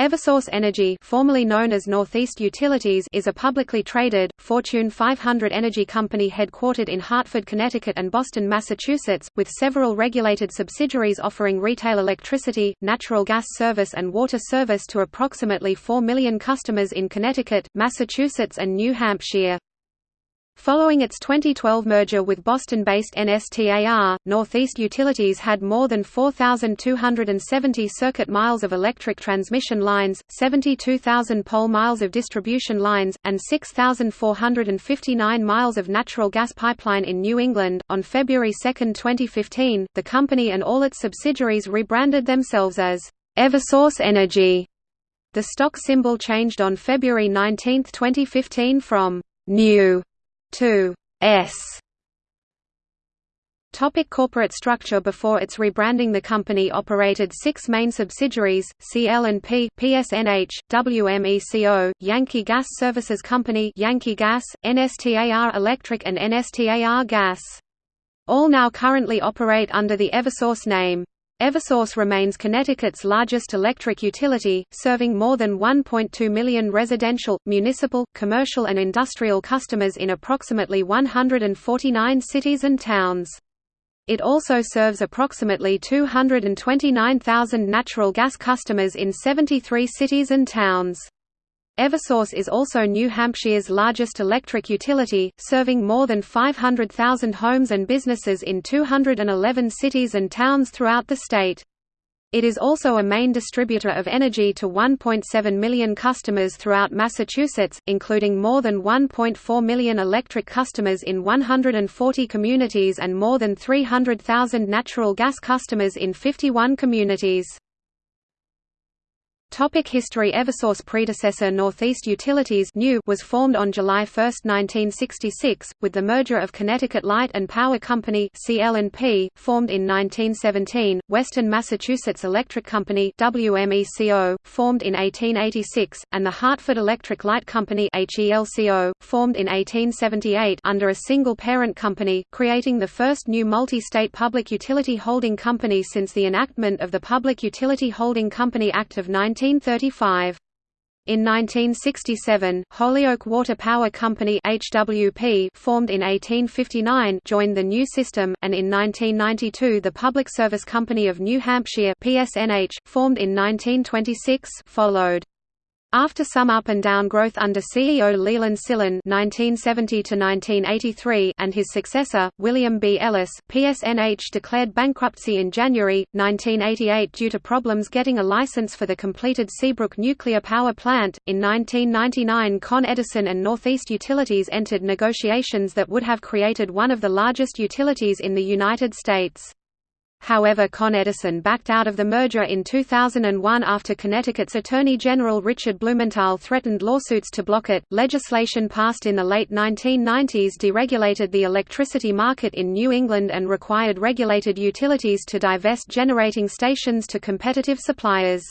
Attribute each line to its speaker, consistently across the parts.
Speaker 1: Eversource Energy formerly known as Northeast Utilities is a publicly traded, Fortune 500 energy company headquartered in Hartford, Connecticut and Boston, Massachusetts, with several regulated subsidiaries offering retail electricity, natural gas service and water service to approximately 4 million customers in Connecticut, Massachusetts and New Hampshire. Following its 2012 merger with Boston-based NSTAR, Northeast Utilities had more than 4,270 circuit miles of electric transmission lines, 72,000 pole miles of distribution lines, and 6,459 miles of natural gas pipeline in New England. On February 2, 2015, the company and all its subsidiaries rebranded themselves as Eversource Energy. The stock symbol changed on February 19, 2015 from New 2 S Topic corporate structure Before its rebranding the company operated six main subsidiaries, CL&P, PSNH, WMECO, Yankee Gas Services Company Yankee Gas, NSTAR Electric and NSTAR Gas. All now currently operate under the Eversource name. Eversource remains Connecticut's largest electric utility, serving more than 1.2 million residential, municipal, commercial and industrial customers in approximately 149 cities and towns. It also serves approximately 229,000 natural gas customers in 73 cities and towns. Eversource is also New Hampshire's largest electric utility, serving more than 500,000 homes and businesses in 211 cities and towns throughout the state. It is also a main distributor of energy to 1.7 million customers throughout Massachusetts, including more than 1.4 million electric customers in 140 communities and more than 300,000 natural gas customers in 51 communities. Topic History Eversource predecessor Northeast Utilities New was formed on July 1, 1966, with the merger of Connecticut Light and Power Company CL&P, formed in 1917, Western Massachusetts Electric Company WMECO, formed in 1886, and the Hartford Electric Light Company HELCO, formed in 1878 under a single parent company, creating the first new multi-state public utility holding company since the enactment of the Public Utility Holding Company Act of 19 1935. In 1967, Holyoke Water Power Company HWP, formed in 1859, joined the new system, and in 1992 the Public Service Company of New Hampshire PSNH, formed in 1926, followed. After some up and down growth under CEO Leland Sillin (1970–1983) and his successor William B. Ellis, PSNH declared bankruptcy in January 1988 due to problems getting a license for the completed Seabrook nuclear power plant. In 1999, Con Edison and Northeast Utilities entered negotiations that would have created one of the largest utilities in the United States. However Con Edison backed out of the merger in 2001 after Connecticut's Attorney General Richard Blumenthal threatened lawsuits to block it. Legislation passed in the late 1990s deregulated the electricity market in New England and required regulated utilities to divest generating stations to competitive suppliers.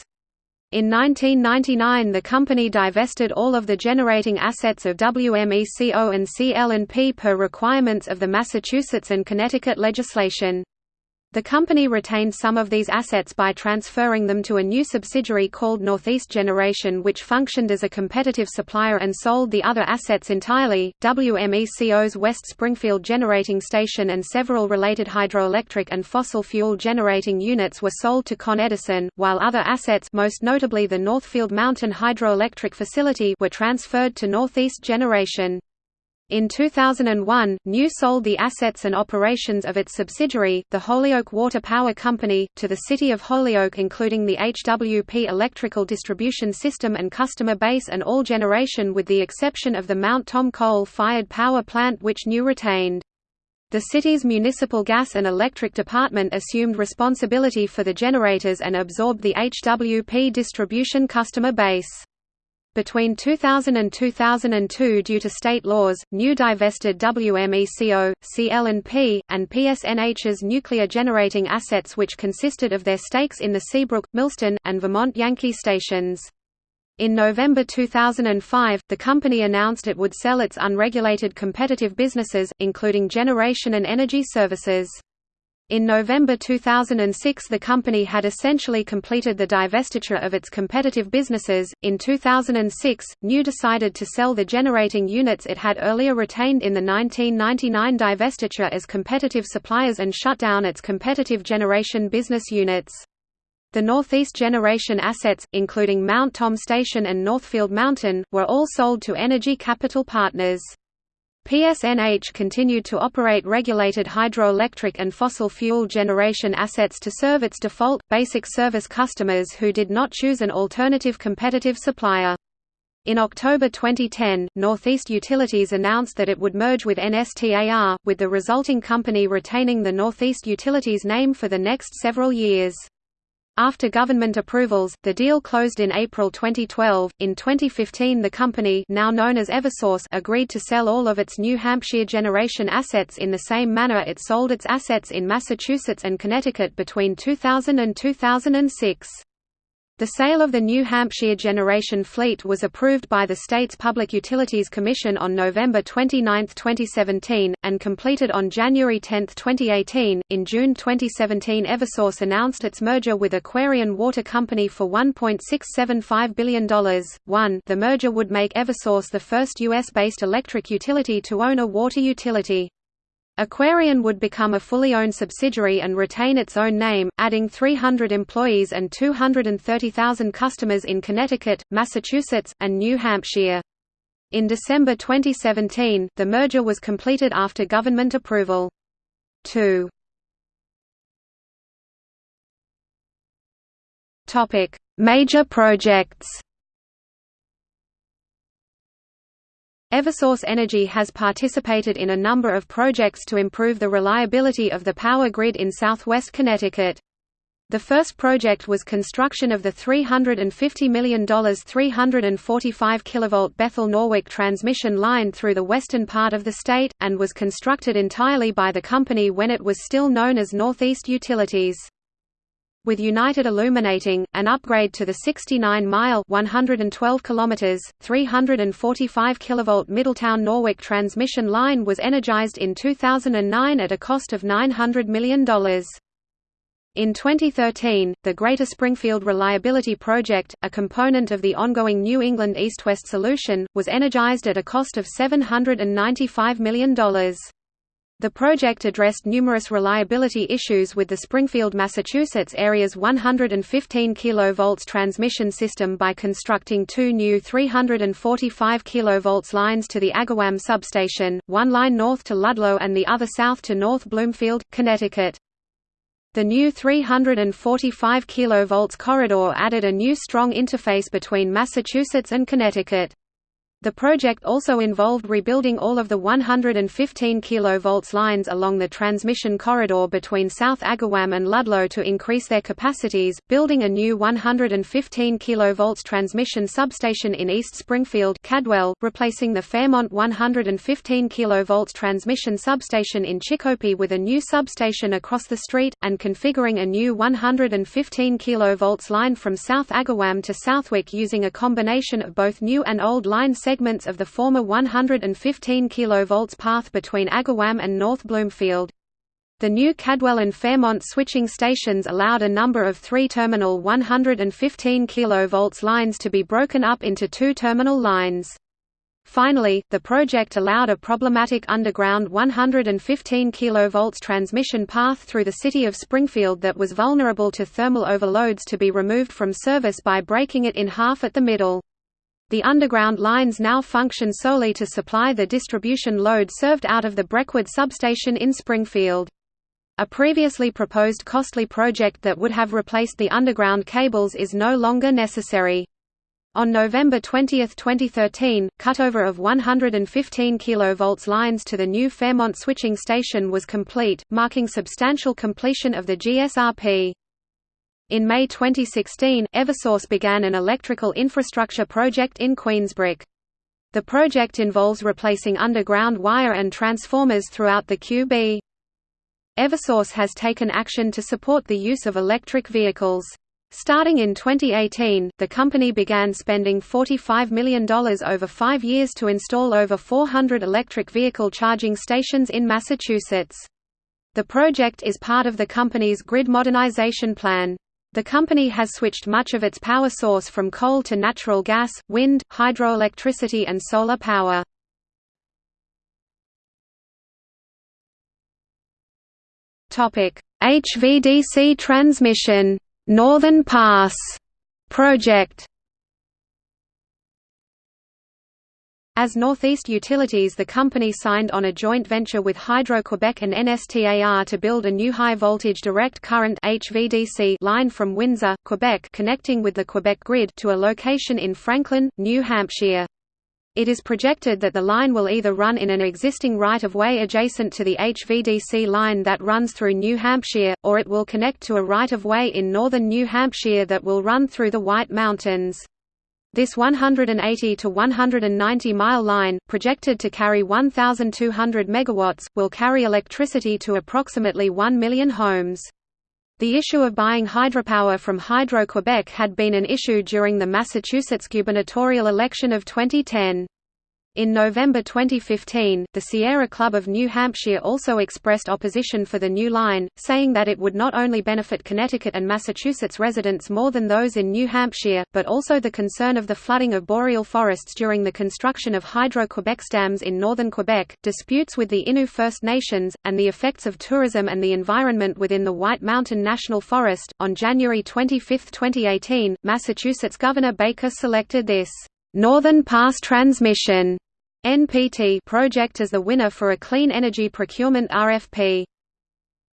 Speaker 1: In 1999 the company divested all of the generating assets of WMECO and CL&P per requirements of the Massachusetts and Connecticut legislation. The company retained some of these assets by transferring them to a new subsidiary called Northeast Generation, which functioned as a competitive supplier and sold the other assets entirely. WMECO's West Springfield Generating Station and several related hydroelectric and fossil fuel generating units were sold to Con Edison, while other assets, most notably the Northfield Mountain Hydroelectric Facility, were transferred to Northeast Generation. In 2001, New sold the assets and operations of its subsidiary, the Holyoke Water Power Company, to the City of Holyoke including the HWP electrical distribution system and customer base and all generation with the exception of the Mount Tom coal-fired power plant which New retained. The city's municipal gas and electric department assumed responsibility for the generators and absorbed the HWP distribution customer base. Between 2000 and 2002 due to state laws, New divested WMECO, CL&P, and PSNH's nuclear generating assets which consisted of their stakes in the Seabrook, Millstone, and Vermont Yankee stations. In November 2005, the company announced it would sell its unregulated competitive businesses, including generation and energy services. In November 2006, the company had essentially completed the divestiture of its competitive businesses. In 2006, New decided to sell the generating units it had earlier retained in the 1999 divestiture as competitive suppliers and shut down its competitive generation business units. The Northeast Generation assets, including Mount Tom Station and Northfield Mountain, were all sold to Energy Capital Partners. PSNH continued to operate regulated hydroelectric and fossil fuel generation assets to serve its default, basic service customers who did not choose an alternative competitive supplier. In October 2010, Northeast Utilities announced that it would merge with NSTAR, with the resulting company retaining the Northeast Utilities name for the next several years. After government approvals, the deal closed in April 2012. In 2015, the company, now known as Eversource, agreed to sell all of its New Hampshire generation assets in the same manner it sold its assets in Massachusetts and Connecticut between 2000 and 2006. The sale of the New Hampshire generation fleet was approved by the state's Public Utilities Commission on November 29, 2017, and completed on January 10, 2018. In June 2017, Eversource announced its merger with Aquarion Water Company for $1.675 billion. 1. The merger would make Eversource the first U.S. based electric utility to own a water utility. Aquarion would become a fully owned subsidiary and retain its own name, adding 300 employees and 230,000 customers in Connecticut, Massachusetts, and New Hampshire. In December 2017, the merger was completed after government approval. 2. Major projects Eversource Energy has participated in a number of projects to improve the reliability of the power grid in southwest Connecticut. The first project was construction of the $350 million 345 kV Bethel Norwalk transmission line through the western part of the state, and was constructed entirely by the company when it was still known as Northeast Utilities with United Illuminating, an upgrade to the 69-mile (112 kilometers, 345 kilovolt Middletown Norwalk transmission line was energized in 2009 at a cost of $900 million. In 2013, the Greater Springfield Reliability Project, a component of the ongoing New England East-West Solution, was energized at a cost of $795 million. The project addressed numerous reliability issues with the Springfield, Massachusetts area's 115 kV transmission system by constructing two new 345 kV lines to the Agawam substation, one line north to Ludlow and the other south to North Bloomfield, Connecticut. The new 345 kV corridor added a new strong interface between Massachusetts and Connecticut. The project also involved rebuilding all of the 115 kV lines along the transmission corridor between South Agawam and Ludlow to increase their capacities, building a new 115 kV transmission substation in East Springfield Cadwell, replacing the Fairmont 115 kV transmission substation in Chicopee with a new substation across the street, and configuring a new 115 kV line from South Agawam to Southwick using a combination of both new and old line segments of the former 115 kV path between Agawam and North Bloomfield. The new Cadwell and Fairmont switching stations allowed a number of three-terminal 115 kV lines to be broken up into two terminal lines. Finally, the project allowed a problematic underground 115 kV transmission path through the city of Springfield that was vulnerable to thermal overloads to be removed from service by breaking it in half at the middle. The underground lines now function solely to supply the distribution load served out of the Breckwood substation in Springfield. A previously proposed costly project that would have replaced the underground cables is no longer necessary. On November 20, 2013, cutover of 115 kV lines to the new Fairmont switching station was complete, marking substantial completion of the GSRP. In May 2016, Eversource began an electrical infrastructure project in Queensbrook. The project involves replacing underground wire and transformers throughout the QB. Eversource has taken action to support the use of electric vehicles. Starting in 2018, the company began spending $45 million over five years to install over 400 electric vehicle charging stations in Massachusetts. The project is part of the company's grid modernization plan. The company has switched much of its power source from coal to natural gas, wind, hydroelectricity and solar power. HVDC transmission Northern Pass project As Northeast Utilities the company signed on a joint venture with Hydro-Quebec and NSTAR to build a new high-voltage direct current HVDC line from Windsor, Quebec connecting with the Quebec grid to a location in Franklin, New Hampshire. It is projected that the line will either run in an existing right-of-way adjacent to the HVDC line that runs through New Hampshire, or it will connect to a right-of-way in northern New Hampshire that will run through the White Mountains. This 180 to 190 mile line, projected to carry 1,200 megawatts, will carry electricity to approximately 1 million homes. The issue of buying hydropower from Hydro-Quebec had been an issue during the Massachusetts gubernatorial election of 2010. In November 2015, the Sierra Club of New Hampshire also expressed opposition for the new line, saying that it would not only benefit Connecticut and Massachusetts residents more than those in New Hampshire, but also the concern of the flooding of boreal forests during the construction of Hydro-Quebec dams in northern Quebec, disputes with the Innu First Nations, and the effects of tourism and the environment within the White Mountain National Forest. On January 25, 2018, Massachusetts Governor Baker selected this Northern Pass Transmission NPT project as the winner for a clean energy procurement RFP.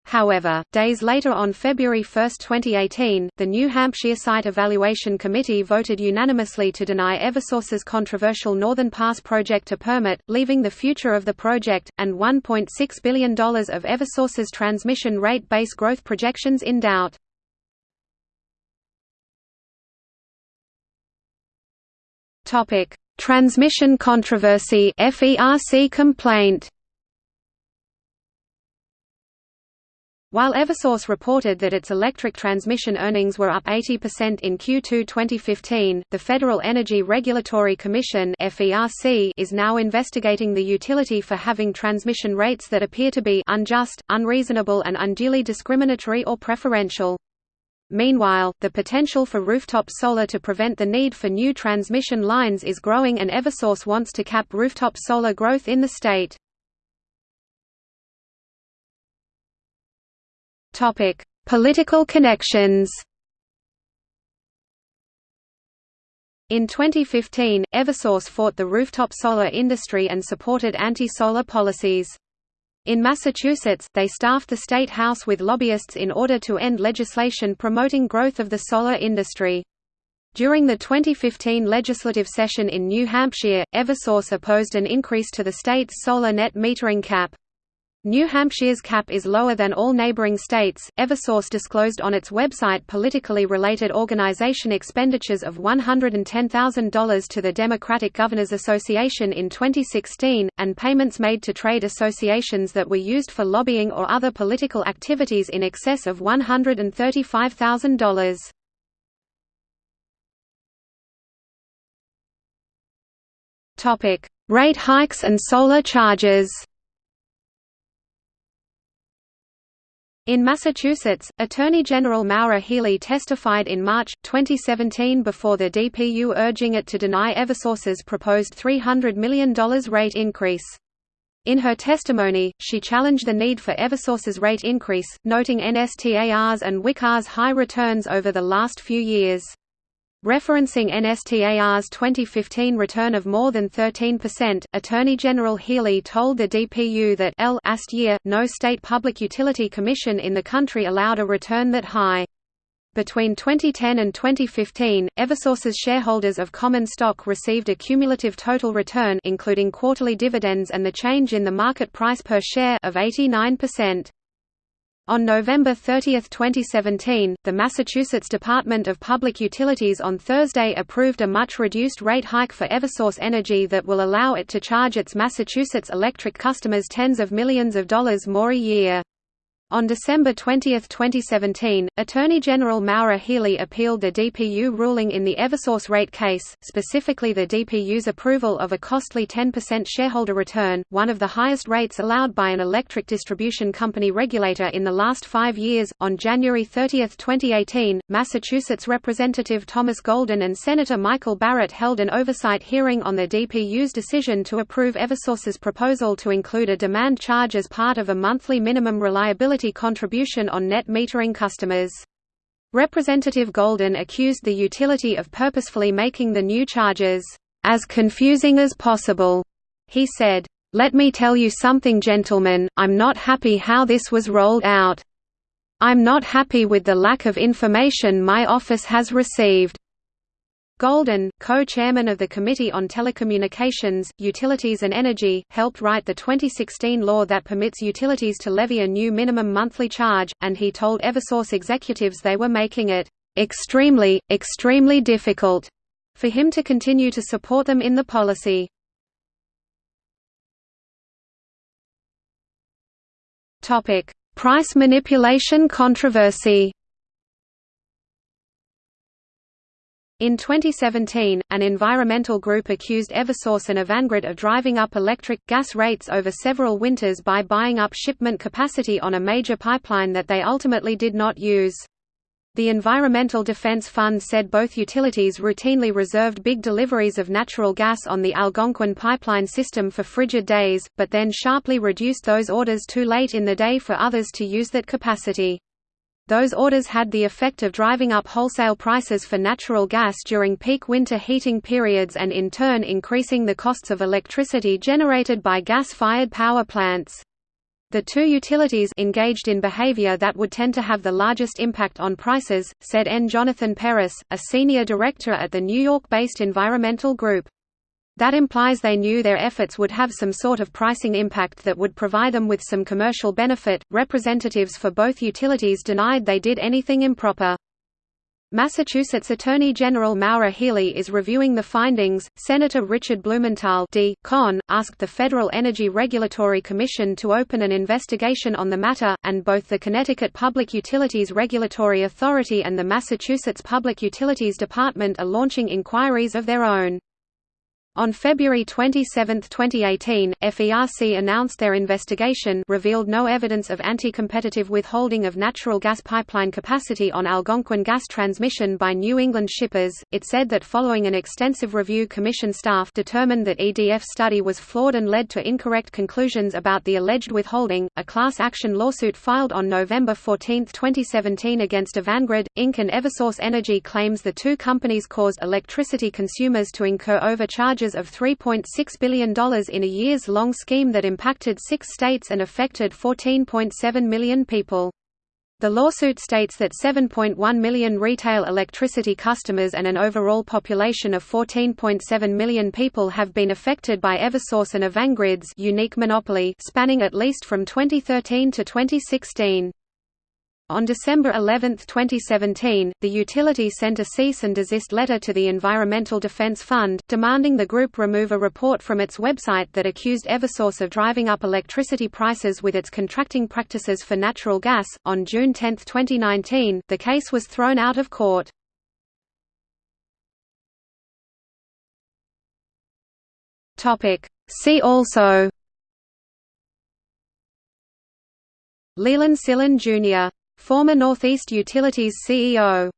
Speaker 1: However, days later on February 1, 2018, the New Hampshire Site Evaluation Committee voted unanimously to deny Eversource's controversial Northern Pass project a permit, leaving the future of the project, and $1.6 billion of Eversource's transmission rate base growth projections in doubt. Transmission controversy FERC complaint While Eversource reported that its electric transmission earnings were up 80% in Q2 2015, the Federal Energy Regulatory Commission (FERC) is now investigating the utility for having transmission rates that appear to be unjust, unreasonable and unduly discriminatory or preferential. Meanwhile, the potential for rooftop solar to prevent the need for new transmission lines is growing and Eversource wants to cap rooftop solar growth in the state. Topic: Political connections. In 2015, Eversource fought the rooftop solar industry and supported anti-solar policies. In Massachusetts, they staffed the state house with lobbyists in order to end legislation promoting growth of the solar industry. During the 2015 legislative session in New Hampshire, Eversource opposed an increase to the state's solar net metering cap. New Hampshire's cap is lower than all neighboring states. Eversource disclosed on its website politically related organization expenditures of $110,000 to the Democratic Governors Association in 2016, and payments made to trade associations that were used for lobbying or other political activities in excess of $135,000. Topic: Rate hikes and solar charges. In Massachusetts, Attorney General Maura Healey testified in March, 2017 before the DPU urging it to deny Eversource's proposed $300 million rate increase. In her testimony, she challenged the need for Eversource's rate increase, noting NSTAR's and WICAR's high returns over the last few years. Referencing NSTAR's 2015 return of more than 13%, Attorney General Healey told the DPU that last year, no state public utility commission in the country allowed a return that high. Between 2010 and 2015, Eversource's shareholders of common stock received a cumulative total return including quarterly dividends and the change in the market price per share of 89%. On November 30, 2017, the Massachusetts Department of Public Utilities on Thursday approved a much-reduced rate hike for Eversource Energy that will allow it to charge its Massachusetts electric customers tens of millions of dollars more a year. On December 20, 2017, Attorney General Maura Healey appealed the DPU ruling in the Eversource rate case, specifically the DPU's approval of a costly 10% shareholder return, one of the highest rates allowed by an electric distribution company regulator in the last five years. On January 30, 2018, Massachusetts Representative Thomas Golden and Senator Michael Barrett held an oversight hearing on the DPU's decision to approve Eversource's proposal to include a demand charge as part of a monthly minimum reliability contribution on net metering customers. Representative Golden accused the utility of purposefully making the new charges as confusing as possible. He said, "Let me tell you something gentlemen, I'm not happy how this was rolled out. I'm not happy with the lack of information my office has received. Golden, co-chairman of the Committee on Telecommunications, Utilities and Energy, helped write the 2016 law that permits utilities to levy a new minimum monthly charge, and he told Eversource executives they were making it extremely, extremely difficult for him to continue to support them in the policy. Price manipulation controversy In 2017, an environmental group accused Eversource and Avangrid of driving up electric, gas rates over several winters by buying up shipment capacity on a major pipeline that they ultimately did not use. The Environmental Defense Fund said both utilities routinely reserved big deliveries of natural gas on the Algonquin pipeline system for frigid days, but then sharply reduced those orders too late in the day for others to use that capacity. Those orders had the effect of driving up wholesale prices for natural gas during peak winter heating periods and in turn increasing the costs of electricity generated by gas-fired power plants. The two utilities engaged in behavior that would tend to have the largest impact on prices, said N. Jonathan Peress, a senior director at the New York-based environmental group. That implies they knew their efforts would have some sort of pricing impact that would provide them with some commercial benefit. Representatives for both utilities denied they did anything improper. Massachusetts Attorney General Maura Healey is reviewing the findings. Senator Richard Blumenthal D. Con, asked the Federal Energy Regulatory Commission to open an investigation on the matter, and both the Connecticut Public Utilities Regulatory Authority and the Massachusetts Public Utilities Department are launching inquiries of their own. On February 27, 2018, FERC announced their investigation revealed no evidence of anti-competitive withholding of natural gas pipeline capacity on Algonquin gas transmission by New England shippers. It said that following an extensive review commission staff determined that EDF study was flawed and led to incorrect conclusions about the alleged withholding. A class action lawsuit filed on November 14, 2017 against Avangrid, Inc. and Eversource Energy claims the two companies caused electricity consumers to incur overcharges charges of $3.6 billion in a years-long scheme that impacted six states and affected 14.7 million people. The lawsuit states that 7.1 million retail electricity customers and an overall population of 14.7 million people have been affected by Eversource and Avangrid's unique monopoly spanning at least from 2013 to 2016. On December 11, 2017, the utility sent a cease and desist letter to the Environmental Defense Fund, demanding the group remove a report from its website that accused Eversource of driving up electricity prices with its contracting practices for natural gas. On June 10, 2019, the case was thrown out of court. Topic: See also Leland Sillin Jr. Former Northeast Utilities CEO